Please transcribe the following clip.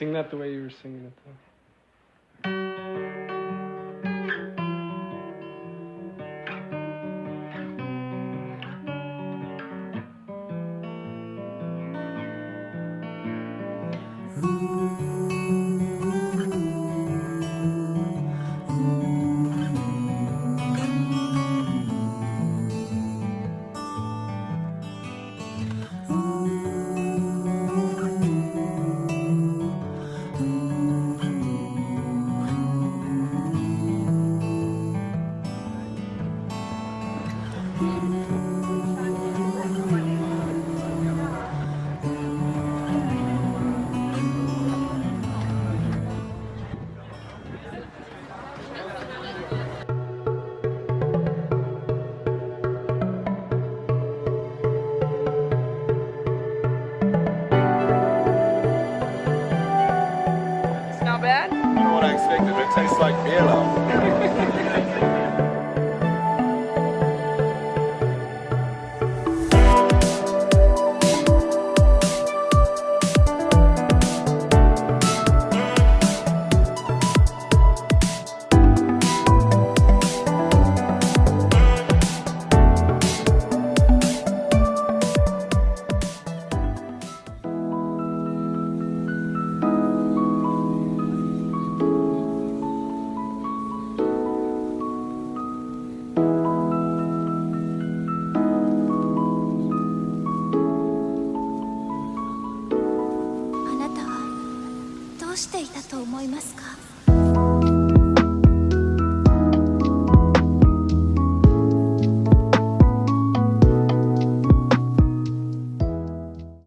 Sing that the way you were singing it though. It's bad? I don't know what I expected, it tastes like beer now.「どうしていたと思いますか?」